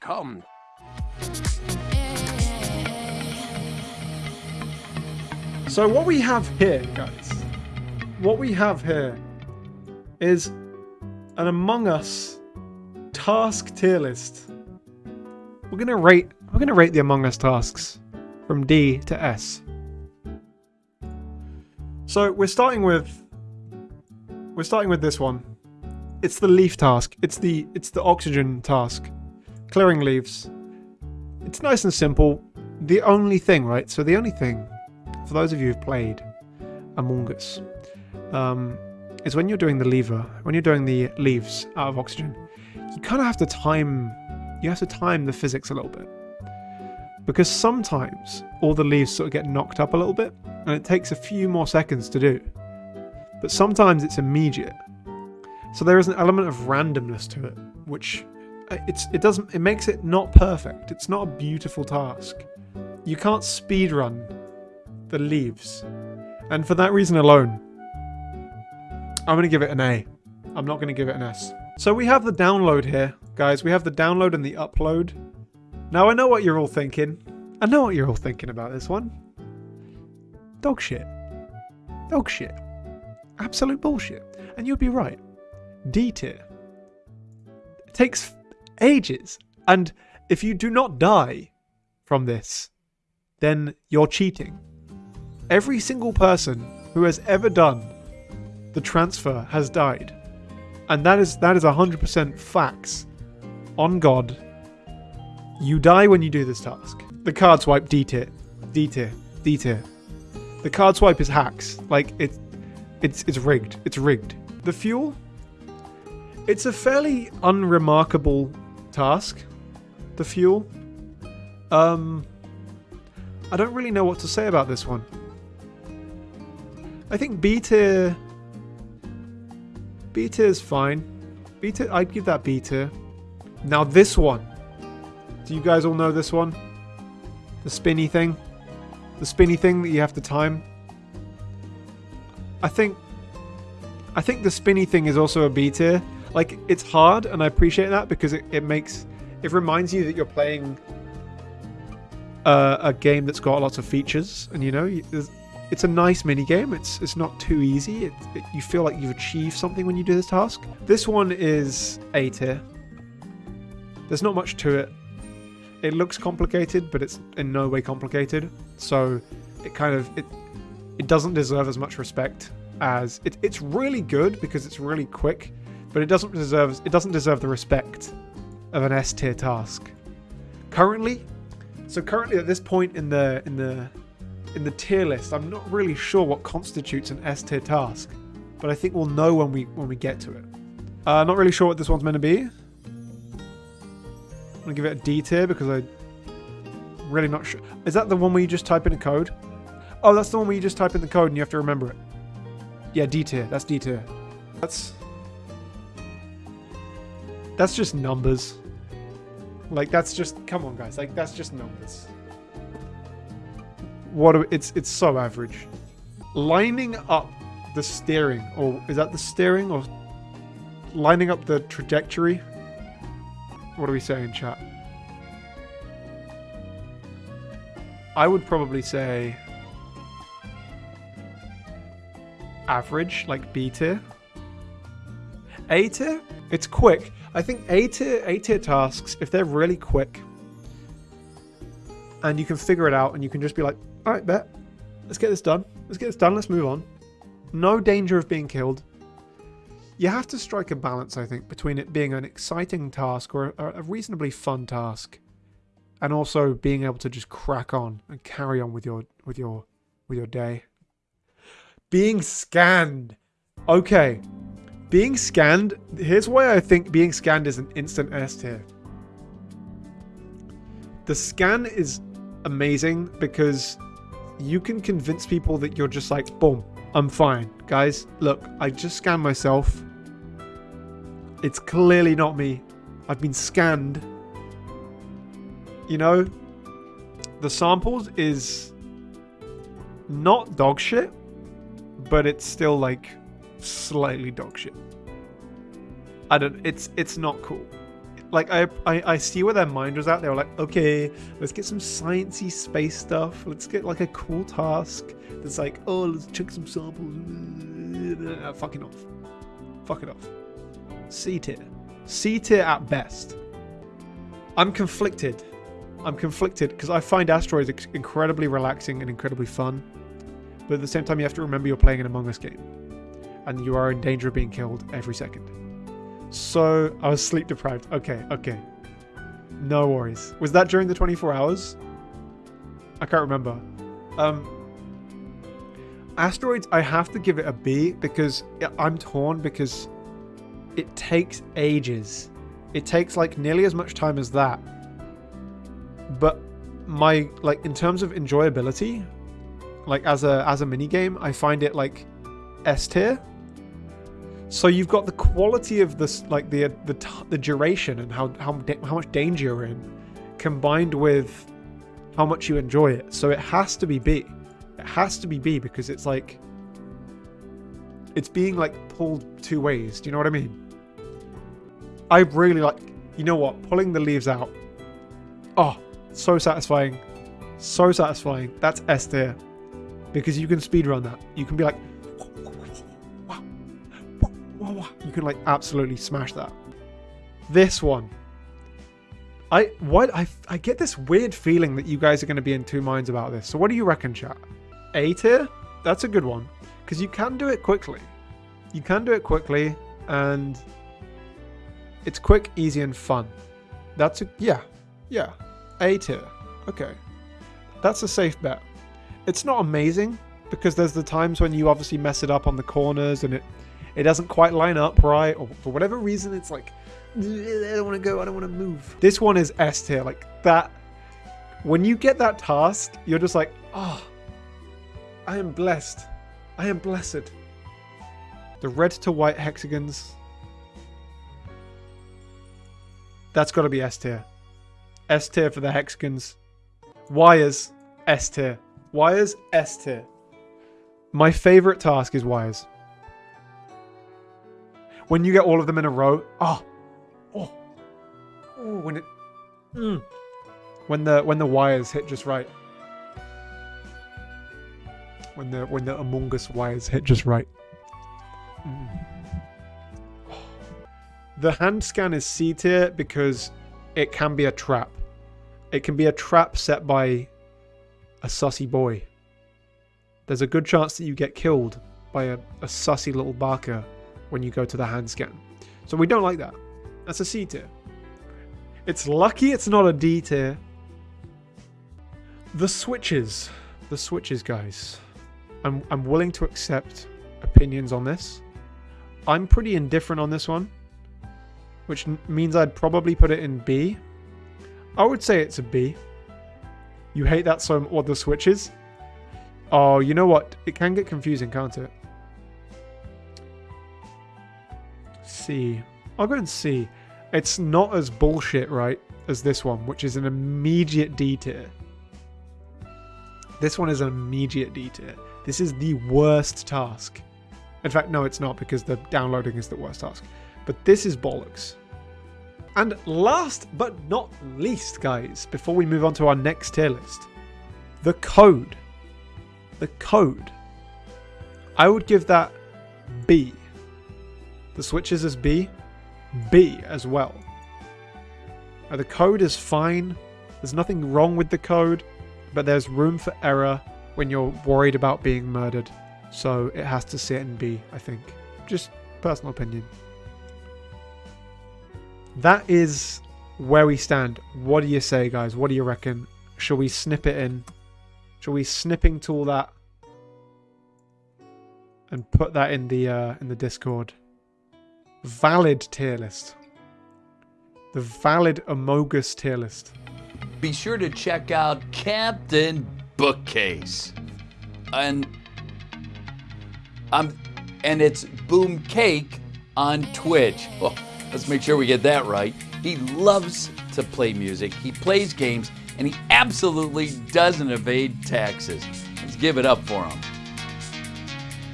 Come. So what we have here, guys, what we have here is an Among Us task tier list. We're gonna rate we're gonna rate the Among Us tasks from D to S. So we're starting with we're starting with this one. It's the leaf task. It's the it's the oxygen task. Clearing leaves. It's nice and simple. The only thing, right? So the only thing for those of you who've played Among Us, um, is when you're doing the lever, when you're doing the leaves out of oxygen, you kind of have to time, you have to time the physics a little bit. Because sometimes all the leaves sort of get knocked up a little bit, and it takes a few more seconds to do. But sometimes it's immediate. So there is an element of randomness to it, which it's it doesn't it makes it not perfect. It's not a beautiful task. You can't speed run the leaves. And for that reason alone, I'm going to give it an A. I'm not going to give it an S. So we have the download here, guys. We have the download and the upload. Now I know what you're all thinking. I know what you're all thinking about this one. Dog shit. Dog shit. Absolute bullshit. And you'd be right. D tier. It takes ages. And if you do not die from this, then you're cheating. Every single person who has ever done the transfer has died. And that is that is 100% facts. On God. You die when you do this task. The card swipe D tier. D tier. D tier. The card swipe is hacks. Like it's it's it's rigged. It's rigged. The fuel it's a fairly unremarkable task. The fuel. Um I don't really know what to say about this one. I think B tier. B tier is fine. B tier, I'd give that B tier. Now this one. Do you guys all know this one? The spinny thing? The spinny thing that you have to time? I think I think the spinny thing is also a B tier. Like it's hard and I appreciate that because it, it makes it reminds you that you're playing uh, a game that's got lots of features and you know it's a nice mini game. It's it's not too easy. It, it, you feel like you've achieved something when you do this task. This one is A tier. There's not much to it. It looks complicated, but it's in no way complicated. So it kind of it it doesn't deserve as much respect as it, it's really good because it's really quick, but it doesn't deserve it doesn't deserve the respect of an S tier task. Currently, so currently at this point in the in the in the tier list, I'm not really sure what constitutes an S tier task, but I think we'll know when we when we get to it. Uh, not really sure what this one's meant to be. I'm gonna give it a D tier because I really not sure. Is that the one where you just type in a code? Oh, that's the one where you just type in the code and you have to remember it. Yeah, D tier. That's D tier. That's that's just numbers. Like that's just come on, guys. Like that's just numbers what do, it's it's so average. Lining up the steering, or is that the steering, or lining up the trajectory? What do we say in chat? I would probably say average, like B tier. A tier, it's quick. I think A tier, A tier tasks, if they're really quick, and you can figure it out, and you can just be like, Alright, bet. Let's get this done. Let's get this done. Let's move on. No danger of being killed. You have to strike a balance, I think, between it being an exciting task or a reasonably fun task, and also being able to just crack on and carry on with your with your with your day. Being scanned. Okay. Being scanned, here's why I think being scanned is an instant S tier. The scan is amazing because you can convince people that you're just like, boom, I'm fine. Guys, look, I just scanned myself. It's clearly not me. I've been scanned. You know, the samples is not dog shit, but it's still like slightly dog shit. I don't, it's, it's not cool. like I, I I see where their mind was at. They were like, okay, let's get some sciencey space stuff. Let's get like a cool task that's like, oh, let's check some samples. Uh, Fucking off. Fuck it off. C tier. C tier at best. I'm conflicted. I'm conflicted because I find asteroids incredibly relaxing and incredibly fun. But at the same time, you have to remember you're playing an Among Us game. And you are in danger of being killed every second. So, I was sleep deprived. Okay, okay. No worries. Was that during the 24 hours? I can't remember. Um, Asteroids, I have to give it a B because I'm torn because it takes ages. It takes like nearly as much time as that. But my like in terms of enjoyability, like as a as a mini game, I find it like S tier. So you've got the quality of this, like the the the duration and how how how much danger you're in, combined with how much you enjoy it. So it has to be B. It has to be B because it's like it's being like pulled two ways. Do you know what I mean? I really like. You know what? Pulling the leaves out. Oh, so satisfying. So satisfying. That's S tier because you can speedrun that. You can be like, like absolutely smash that. This one, I what I I get this weird feeling that you guys are going to be in two minds about this. So what do you reckon, chat? A tier? That's a good one because you can do it quickly. You can do it quickly and it's quick, easy, and fun. That's a yeah, yeah. A tier. Okay, that's a safe bet. It's not amazing because there's the times when you obviously mess it up on the corners and it it doesn't quite line up right, or for whatever reason, it's like I don't want to go, I don't want to move. This one is S tier, like that. When you get that task, you're just like, ah, oh, I am blessed. I am blessed. The red to white hexagons. That's got to be S tier. S tier for the hexagons. Wires, S tier. Wires, S tier. My favorite task is wires. When you get all of them in a row, oh, oh, oh when it, mm, when the when the wires hit just right. When the when the Among Us wires hit just right. Mm. The hand scan is C tier because it can be a trap. It can be a trap set by a sussy boy. There's a good chance that you get killed by a, a sussy little barker when you go to the hand scan. So we don't like that. That's a C tier. It's lucky it's not a D tier. The switches. The switches, guys. I'm, I'm willing to accept opinions on this. I'm pretty indifferent on this one, which means I'd probably put it in B. I would say it's a B. You hate that so what the switches? Oh, you know what? It can get confusing, can't it? C. I'll go and see. It's not as bullshit, right, as this one, which is an immediate D tier. This one is an immediate D tier. This is the worst task. In fact, no, it's not because the downloading is the worst task. But this is bollocks. And last but not least, guys, before we move on to our next tier list, the code. The code. I would give that B. The switches is B. B as well. Now, the code is fine. There's nothing wrong with the code, but there's room for error when you're worried about being murdered. So it has to sit in B, I think. Just personal opinion that is where we stand. What do you say, guys? What do you reckon? Shall we snip it in? Shall we snipping to all that and put that in the uh, in the Discord? Valid tier list. The valid Amogus tier list. Be sure to check out Captain Bookcase, and um, and it's Boom Cake on Twitch. Oh. Let's make sure we get that right. He loves to play music, he plays games, and he absolutely doesn't evade taxes. Let's give it up for him.